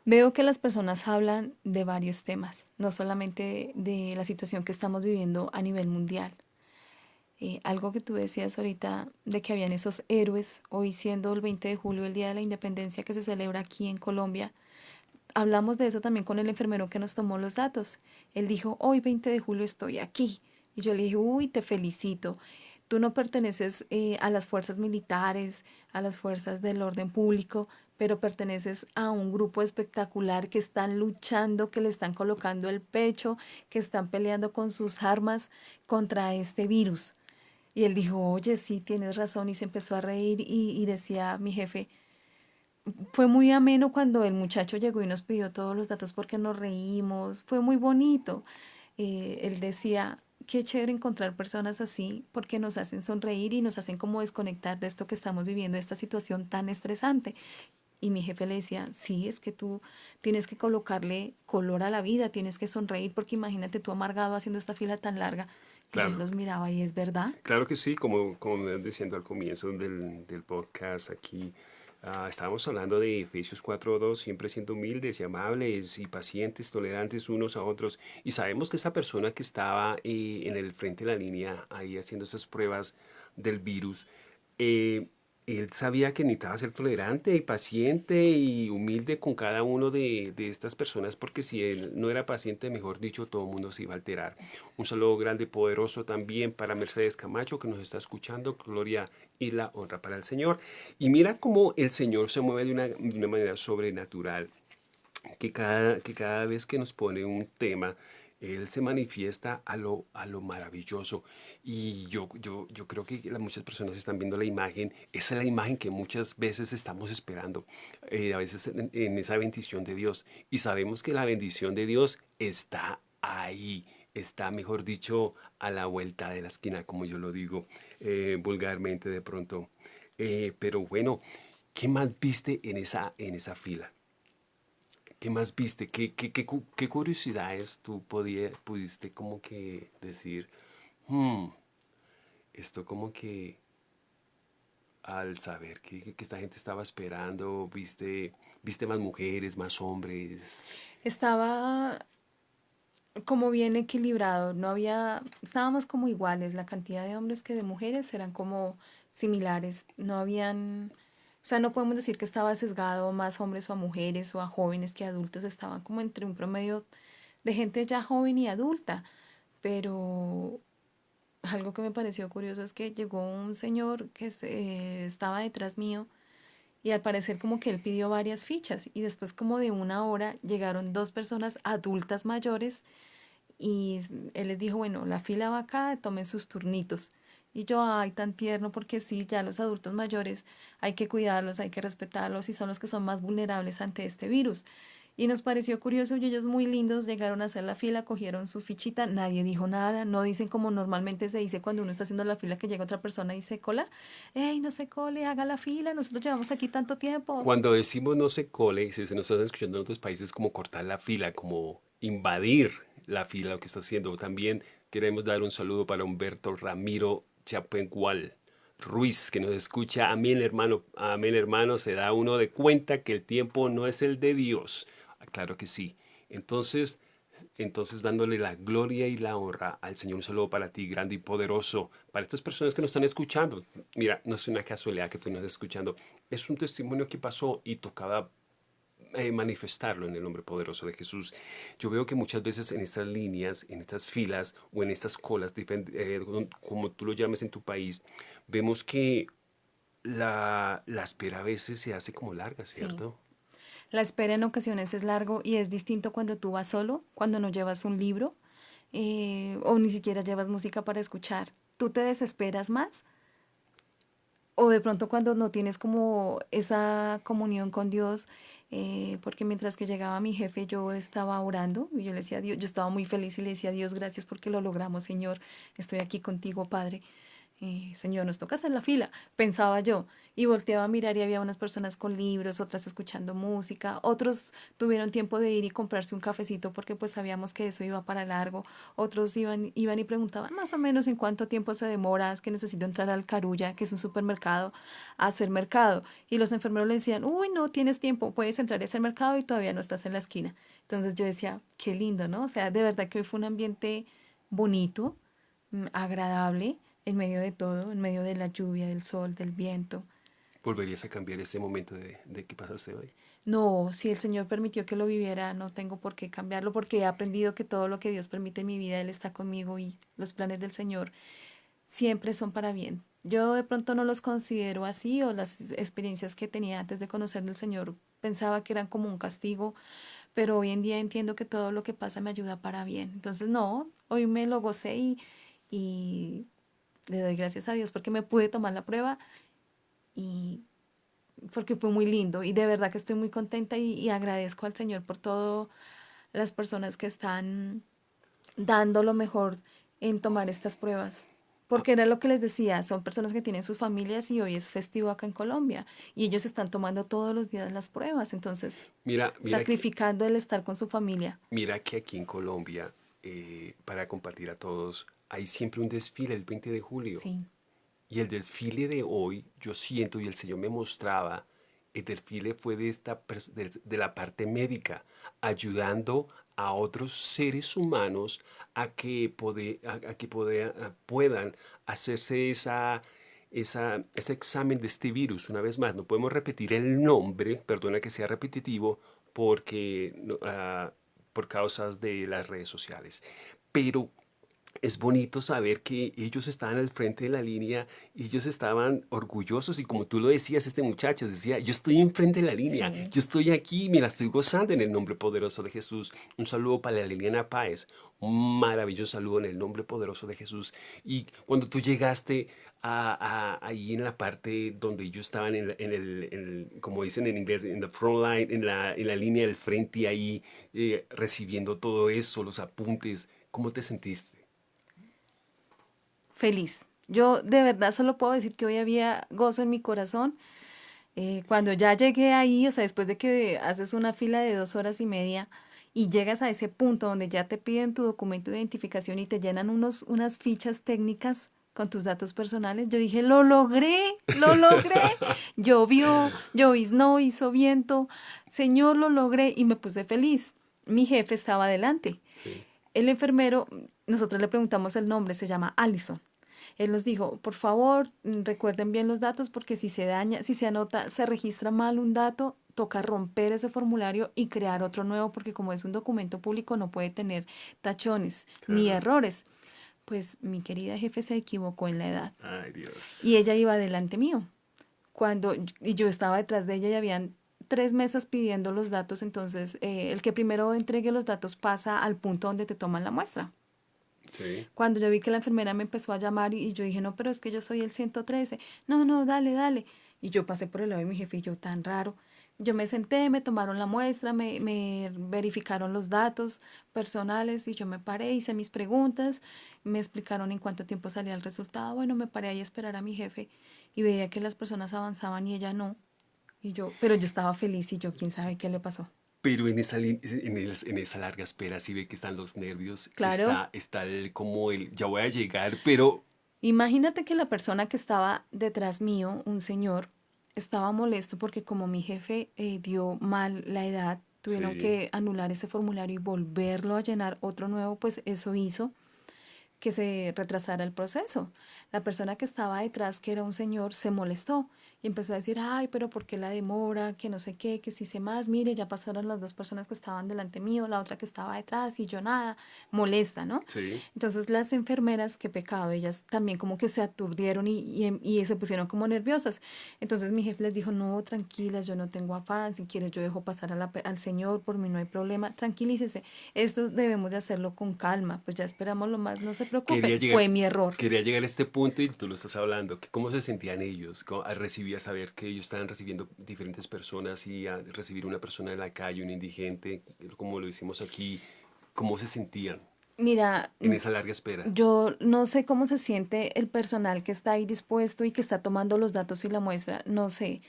Veo que las personas hablan de varios temas, no solamente de, la situación que estamos viviendo a nivel mundial. Eh, algo que tú decías ahorita de que habían esos héroes, hoy siendo el 20 de julio, el Día de la Independencia que se celebra aquí en Colombia, hablamos de eso también con el enfermero que nos tomó los datos. Él dijo, hoy 20 de julio estoy aquí. Y yo le dije, uy, te felicito. Tú no perteneces eh, a las fuerzas militares, a las fuerzas del orden público, pero perteneces a un grupo espectacular que están luchando, que le están colocando el pecho, que están peleando con sus armas contra este virus. Y él dijo, oye, sí, tienes razón, y se empezó a reír y, decía mi jefe, fue muy ameno cuando el muchacho llegó y nos pidió todos los datos porque nos reímos, fue muy bonito. Eh, él decía, qué chévere encontrar personas así porque nos hacen sonreír y nos hacen como desconectar de esto que estamos viviendo, esta situación tan estresante. Y mi jefe le decía, sí, es que tú tienes que colocarle color a la vida, tienes que sonreír porque imagínate tú amargado haciendo esta fila tan larga. Y él los miraba y es verdad. Claro que sí, como, como diciendo al comienzo del, del podcast aquí, Ah, estábamos hablando de Efesios 4.2, siempre siendo humildes y amables y pacientes, tolerantes unos a otros. Y sabemos que esa persona que estaba eh, en el frente de la línea, ahí haciendo esas pruebas del virus, eh, él sabía que necesitaba ser tolerante y paciente y humilde con cada uno de, estas personas porque si él no era paciente, mejor dicho, todo el mundo se iba a alterar. Un saludo grande, poderoso también para Mercedes Camacho que nos está escuchando. Gloria y la honra para el Señor. Y mira cómo el Señor se mueve de una, de una manera sobrenatural. Que cada, que cada vez que nos pone un tema, él se manifiesta a lo, a lo maravilloso. Y yo, yo, yo creo que muchas personas están viendo la imagen. Esa es la imagen que muchas veces estamos esperando, eh, a veces en, esa bendición de Dios. Y sabemos que la bendición de Dios está ahí, está, mejor dicho, a la vuelta de la esquina, como yo lo digo eh, vulgarmente de pronto. Eh, pero bueno, ¿qué más viste en esa, en esa fila? ¿Qué más viste? ¿Qué, qué, qué, qué curiosidades tú podía, pudiste como que decir, hmm, esto como que al saber que, esta gente estaba esperando, viste, viste más mujeres, más hombres? Estaba como bien equilibrado, no había, estábamos como iguales, la cantidad de hombres que de mujeres eran como similares, no habían o sea, no podemos decir que estaba sesgado más hombres o a mujeres o a jóvenes que adultos, estaban como entre un promedio de gente ya joven y adulta. Pero algo que me pareció curioso es que llegó un señor que estaba detrás mío y al parecer como que él pidió varias fichas y después como de una hora llegaron dos personas adultas mayores y él les dijo, bueno, la fila va acá, tomen sus turnitos. Y yo, ay, tan tierno, porque sí, ya los adultos mayores hay que cuidarlos, hay que respetarlos y son los que son más vulnerables ante este virus. Y nos pareció curioso y ellos muy lindos llegaron a hacer la fila, cogieron su fichita, nadie dijo nada, no dicen como normalmente se dice cuando uno está haciendo la fila que llega otra persona y se cola, ¡Ey, no se cole, haga la fila, nosotros llevamos aquí tanto tiempo! Cuando decimos no se cole, si se nos están escuchando en otros países, como cortar la fila, como invadir la fila, lo que está haciendo. También queremos dar un saludo para Humberto Ramiro Chapengual Ruiz, que nos escucha. Amén, hermano. Amén, hermano. Se da uno de cuenta que el tiempo no es el de Dios. Ah, claro que sí. Entonces, Entonces, dándole la gloria y la honra al Señor, un saludo para ti, grande y poderoso, para estas personas que nos están escuchando. Mira, no es una casualidad que tú nos estés escuchando, es un testimonio que pasó y tocaba eh, manifestarlo en el nombre poderoso de Jesús. Yo veo que muchas veces en estas líneas, en estas filas o en estas colas, eh, como tú lo llames en tu país, vemos que la, la espera a veces se hace como larga, ¿cierto? La espera en ocasiones es largo y es distinto cuando tú vas solo, cuando no llevas un libro eh, o ni siquiera llevas música para escuchar. ¿Tú te desesperas más? O de pronto cuando no tienes como esa comunión con Dios, eh, porque mientras que llegaba mi jefe yo estaba orando y yo le decía a Dios, yo estaba muy feliz y le decía a Dios, gracias porque lo logramos, Señor, estoy aquí contigo, Padre. Señor, nos toca hacer la fila, pensaba yo, y volteaba a mirar y había unas personas con libros, otras escuchando música, otros tuvieron tiempo de ir y comprarse un cafecito porque pues sabíamos que eso iba para largo, otros iban, iban y preguntaban más o menos en cuánto tiempo se demora, es que necesito entrar al Carulla, que es un supermercado, a hacer mercado, y los enfermeros le decían, uy, no tienes tiempo, puedes entrar a hacer mercado y todavía no estás en la esquina. Entonces yo decía, qué lindo, ¿no? O sea, de verdad que hoy fue un ambiente bonito, mm, agradable, en medio de todo, en medio de la lluvia, del sol, del viento. ¿Volverías a cambiar ese momento de, de que pasaste hoy? No, si el Señor permitió que lo viviera, no tengo por qué cambiarlo porque he aprendido que todo lo que Dios permite en mi vida, Él está conmigo y los planes del Señor siempre son para bien. Yo de pronto no los considero así o las experiencias que tenía antes de conocer al Señor pensaba que eran como un castigo, pero hoy en día entiendo que todo lo que pasa me ayuda para bien. Entonces, no, hoy me lo gocé y, y le doy gracias a Dios porque me pude tomar la prueba y porque fue muy lindo y de verdad que estoy muy contenta y, agradezco al Señor por todas las personas que están dando lo mejor en tomar estas pruebas. Porque era lo que les decía, son personas que tienen sus familias y hoy es festivo acá en Colombia y ellos están tomando todos los días las pruebas, entonces mira, sacrificando el estar con su familia. Mira que aquí en Colombia, eh, para compartir a todos, hay siempre un desfile el 20 de julio. Y el desfile de hoy, yo siento, y el Señor me mostraba, el desfile fue de, esta, de, la parte médica, ayudando a otros seres humanos a que, a, que puedan hacerse esa, esa, ese examen de este virus. Una vez más, no podemos repetir el nombre, perdona que sea repetitivo, porque, uh, por causas de las redes sociales. Pero es bonito saber que ellos estaban al frente de la línea ellos estaban orgullosos y como tú lo decías, este muchacho decía, yo estoy enfrente de la línea, yo estoy aquí, me la estoy gozando en el nombre poderoso de Jesús. Un saludo para la Liliana Páez, un maravilloso saludo en el nombre poderoso de Jesús. Y cuando tú llegaste a, ahí en la parte donde ellos estaban en, el, como dicen en inglés, en the front line, en la, en la línea del frente ahí, eh, recibiendo todo eso, los apuntes, ¿cómo te sentiste? Feliz. Yo de verdad solo puedo decir que hoy había gozo en mi corazón. Eh, cuando ya llegué ahí, o sea, después de que haces una fila de dos horas y media y llegas a ese punto donde ya te piden tu documento de identificación y te llenan unos, unas fichas técnicas con tus datos personales, yo dije, lo logré, lo logré. Llovió, no hizo viento, Señor, lo logré y me puse feliz. Mi jefe estaba adelante. El enfermero, nosotros le preguntamos el nombre, se llama Allison. Él nos dijo, por favor, mm, recuerden bien los datos porque si se daña, si se anota, se registra mal un dato, toca romper ese formulario y crear otro nuevo porque como es un documento público no puede tener tachones ni errores. Pues mi querida jefe se equivocó en la edad. Ay, Dios. Y ella iba delante mío. Cuando y yo estaba detrás de ella y habían tres mesas pidiendo los datos, entonces eh, el que primero entregue los datos pasa al punto donde te toman la muestra. Cuando yo vi que la enfermera me empezó a llamar y, yo dije, no, pero es que yo soy el 113. No, no, dale, dale. Y yo pasé por el lado de mi jefe y yo, tan raro. Yo me senté, me tomaron la muestra, me, me verificaron los datos personales y yo me paré, hice mis preguntas, me explicaron en cuánto tiempo salía el resultado. Bueno, me paré ahí a esperar a mi jefe y veía que las personas avanzaban y ella no. Y yo, pero yo estaba feliz y yo, quién sabe qué le pasó. Pero en esa, en, esa larga espera sí ve que están los nervios. Claro. Está, está el, como el, ya voy a llegar, pero... Imagínate que la persona que estaba detrás mío, un señor, estaba molesto porque como mi jefe eh, dio mal la edad, tuvieron que anular ese formulario y volverlo a llenar otro nuevo, pues eso hizo que se retrasara el proceso. La persona que estaba detrás, que era un señor, se molestó y empezó a decir, ay, pero ¿por qué la demora? Que no sé qué, que si sé más, mire, ya pasaron las dos personas que estaban delante mío, la otra que estaba detrás y yo nada, molesta, ¿no? Sí. Entonces las enfermeras, qué pecado, ellas también como que se aturdieron y, y, y, se pusieron como nerviosas. Entonces mi jefe les dijo, no, tranquilas, yo no tengo afán, si quieres yo dejo pasar a la, al Señor, por mí no hay problema, tranquilícese, esto debemos de hacerlo con calma, pues ya esperamos lo más, no se preocupe, fue mi error. Quería llegar a este punto y tú lo estás hablando, que cómo se sentían ellos al recibir saber que ellos estaban recibiendo diferentes personas y a recibir una persona en la calle, un indigente, como lo hicimos aquí, ¿cómo se sentían? Mira, en esa larga espera. Yo no sé cómo se siente el personal que está ahí dispuesto y que está tomando los datos y la muestra, no sé,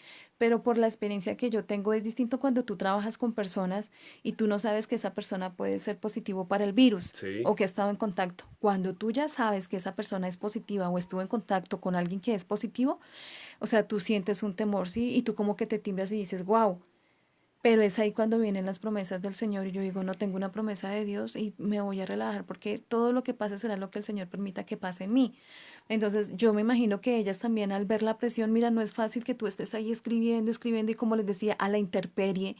pero por la experiencia que yo tengo es distinto cuando tú trabajas con personas y tú no sabes que esa persona puede ser positivo para el virus o que ha estado en contacto. Cuando tú ya sabes que esa persona es positiva o estuvo en contacto con alguien que es positivo, o sea, tú sientes un temor, ¿sí? Y tú como que te timbras y dices, wow, pero es ahí cuando vienen las promesas del Señor y yo digo, no tengo una promesa de Dios y me voy a relajar porque todo lo que pase será lo que el Señor permita que pase en mí. Entonces yo me imagino que ellas también al ver la presión, mira, no es fácil que tú estés ahí escribiendo, escribiendo y como les decía, a la interperie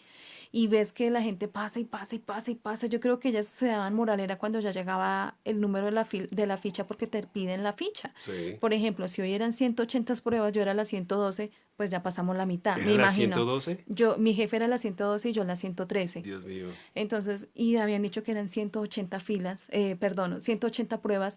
y ves que la gente pasa y pasa y pasa y pasa. Yo creo que ellas se daban moralera cuando ya llegaba el número de la, de la ficha porque te piden la ficha. Por ejemplo, si hoy eran 180 pruebas, yo era la 112, pues ya pasamos la mitad. Me la 112? Yo, mi jefe era la 112 y yo la 113. Dios mío. Entonces, y habían dicho que eran 180 filas, eh, perdón, 180 pruebas.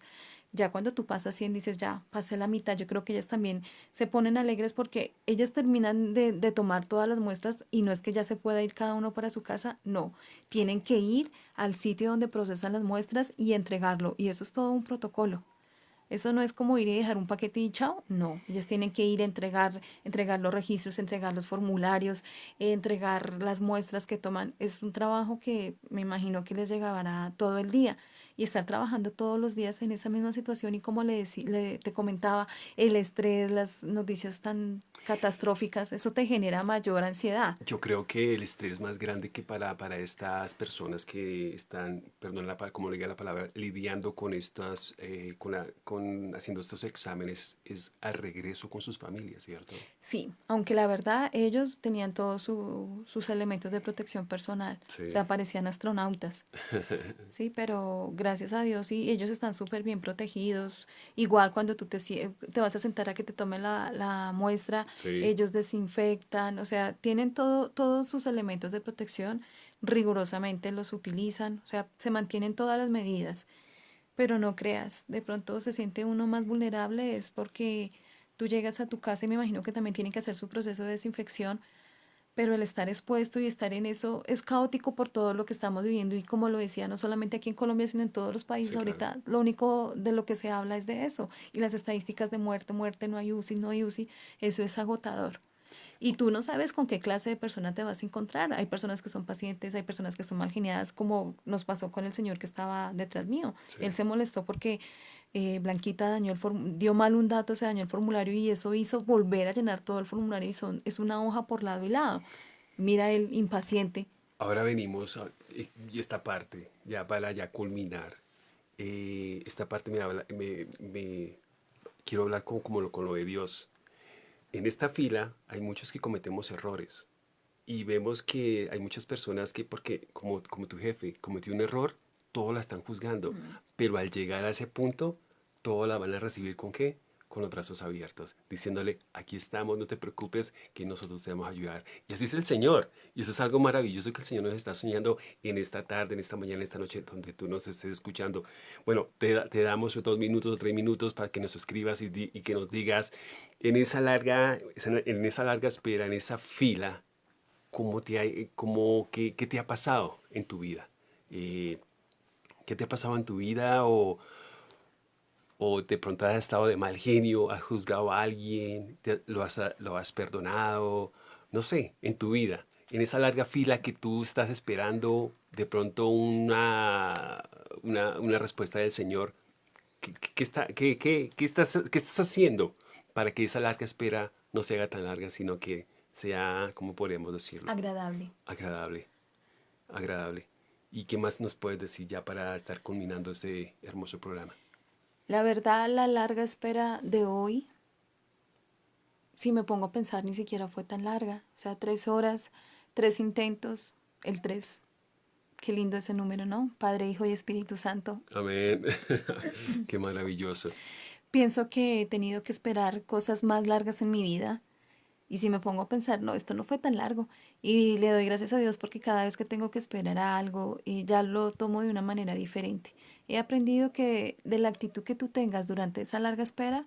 Ya cuando tú pasas 100 dices, ya pasé la mitad, yo creo que ellas también se ponen alegres porque ellas terminan de, de tomar todas las muestras y no es que ya se pueda ir cada uno para su casa, no, tienen que ir al sitio donde procesan las muestras y entregarlo y eso es todo un protocolo. Eso no es como ir y dejar un paquete y chao, no. Ellas tienen que ir a entregar, entregar los registros, entregar los formularios, entregar las muestras que toman. Es un trabajo que me imagino que les llegará todo el día y estar trabajando todos los días en esa misma situación y como le, le, te comentaba, el estrés, las noticias tan catastróficas, eso te genera mayor ansiedad. Yo creo que el estrés más grande que para, para estas personas que están, perdón, la, como le diga la palabra, lidiando con estas, eh, con, la, con haciendo estos exámenes es al regreso con sus familias, ¿cierto? Sí, aunque la verdad ellos tenían todos sus elementos de protección personal, o sea, parecían astronautas, sí, pero gracias a Dios, y ellos están súper bien protegidos. Igual cuando tú te, te vas a sentar a que te tomen la, la muestra, ellos desinfectan, o sea, tienen todo, todos sus elementos de protección, rigurosamente los utilizan, o sea, se mantienen todas las medidas. Pero no creas, de pronto se siente uno más vulnerable, es porque tú llegas a tu casa y me imagino que también tienen que hacer su proceso de desinfección, pero el estar expuesto y estar en eso es caótico por todo lo que estamos viviendo y como lo decía, no solamente aquí en Colombia, sino en todos los países ahorita, lo único de lo que se habla es de eso y las estadísticas de muerte, muerte, no hay UCI, no hay UCI, eso es agotador. Y tú no sabes con qué clase de persona te vas a encontrar. Hay personas que son pacientes, hay personas que son mal geniadas, como nos pasó con el señor que estaba detrás mío. Él se molestó porque eh, Blanquita dañó el dio mal un dato, se dañó el formulario y eso hizo volver a llenar todo el formulario y son, es una hoja por lado y lado. Mira el impaciente. Ahora venimos a y esta parte, ya para ya culminar. Eh, esta parte me, me, quiero hablar con, como lo, con lo de Dios. En esta fila hay muchos que cometemos errores y vemos que hay muchas personas que, porque como, como tu jefe cometió un error, todos la están juzgando, pero al llegar a ese punto, todos la van a recibir con qué? Con los brazos abiertos, diciéndole, aquí estamos, no te preocupes, que nosotros te vamos a ayudar. Y así es el Señor. Y eso es algo maravilloso que el Señor nos está soñando en esta tarde, en esta mañana, en esta noche, donde tú nos estés escuchando. Bueno, te, te damos dos minutos o tres minutos para que nos escribas y, y que nos digas, en esa larga, en esa larga espera, en esa fila, ¿cómo te ha, cómo, qué, qué, te ha pasado en tu vida? Eh, ¿Qué te ha pasado en tu vida? O, o de pronto has estado de mal genio, has juzgado a alguien, lo, has, lo has perdonado, no sé, en tu vida. En esa larga fila que tú estás esperando de pronto una, una, una respuesta del Señor, ¿qué, qué, está, qué, qué, qué, estás, ¿qué estás haciendo para que esa larga espera no se haga tan larga, sino que sea, ¿cómo podemos decirlo? Agradable. Agradable. agradable. ¿Y qué más nos puedes decir ya para estar culminando este hermoso programa? La verdad, la larga espera de hoy, si me pongo a pensar, ni siquiera fue tan larga. O sea, tres horas, tres intentos, el tres. Qué lindo ese número, ¿no? Padre, Hijo y Espíritu Santo. Amén. Qué maravilloso. Pienso que he tenido que esperar cosas más largas en mi vida. Y si me pongo a pensar, no, esto no fue tan largo. Y le doy gracias a Dios porque cada vez que tengo que esperar algo, y ya lo tomo de una manera diferente. He aprendido que de la actitud que tú tengas durante esa larga espera,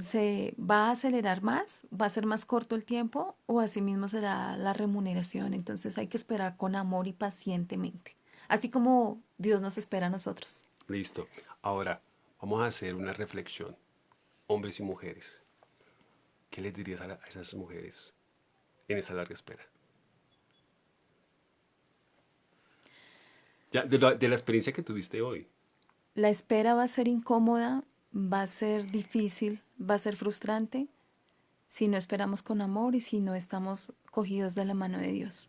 se va a acelerar más, va a ser más corto el tiempo o asimismo será la remuneración. Entonces hay que esperar con amor y pacientemente, así como Dios nos espera a nosotros. Listo. Ahora vamos a hacer una reflexión, hombres y mujeres. ¿Qué les dirías a, esas mujeres en esa larga espera? Ya, de, la, experiencia que tuviste hoy. La espera va a ser incómoda, va a ser difícil, va a ser frustrante si no esperamos con amor y si no estamos cogidos de la mano de Dios.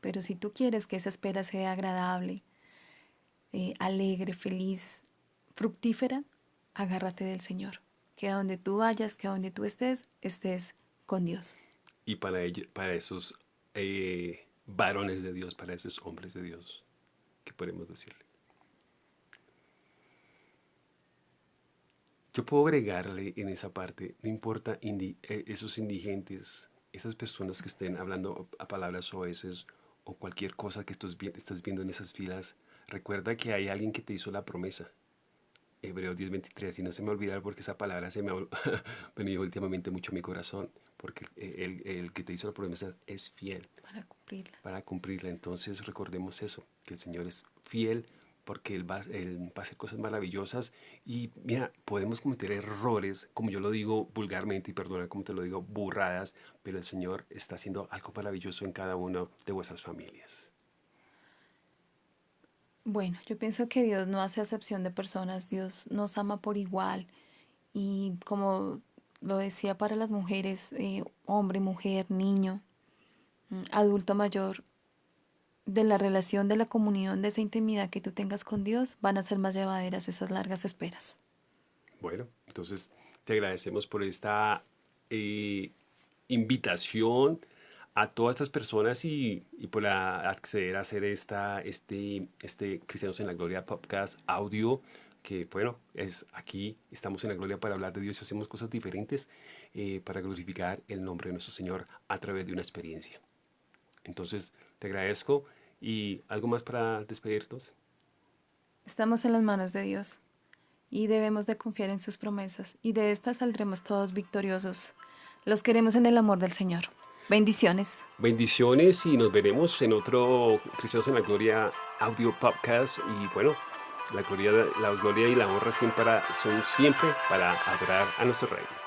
Pero si tú quieres que esa espera sea agradable, eh, alegre, feliz, fructífera, agárrate del Señor. Que a donde tú vayas, que a donde tú estés, estés con Dios. Y para, ellos, para esos eh, varones de Dios, para esos hombres de Dios, ¿qué podemos decirle? Yo puedo agregarle en esa parte, no importa eh, esos indigentes, esas personas que estén hablando a palabras oeces o cualquier cosa que estás viendo en esas filas, recuerda que hay alguien que te hizo la promesa. Hebreos 10:23, y no se me olvidar porque esa palabra se me ha venido últimamente mucho a mi corazón, porque el, el, que te hizo la promesa es fiel. Para cumplirla. Para cumplirla. Entonces recordemos eso, que el Señor es fiel porque él va, él va, a hacer cosas maravillosas y mira, podemos cometer errores, como yo lo digo vulgarmente y perdona como te lo digo, burradas, pero el Señor está haciendo algo maravilloso en cada una de vuestras familias. Bueno, yo pienso que Dios no hace acepción de personas, Dios nos ama por igual y como lo decía para las mujeres, eh, hombre, mujer, niño, mm, adulto mayor, de la relación, de la comunión, de esa intimidad que tú tengas con Dios, van a ser más llevaderas esas largas esperas. Bueno, entonces te agradecemos por esta eh, invitación a todas estas personas y, por acceder a hacer esta, este, este Cristianos en la Gloria podcast audio, que bueno, es aquí, estamos en la gloria para hablar de Dios y hacemos cosas diferentes eh, para glorificar el nombre de nuestro Señor a través de una experiencia. Entonces, te agradezco. ¿Y algo más para despedirnos? Estamos en las manos de Dios y debemos de confiar en sus promesas y de estas saldremos todos victoriosos. Los queremos en el amor del Señor. Bendiciones. Bendiciones y nos veremos en otro Cristianos en la Gloria audio podcast y bueno, la gloria, la gloria y la honra siempre son siempre para adorar a nuestro Rey.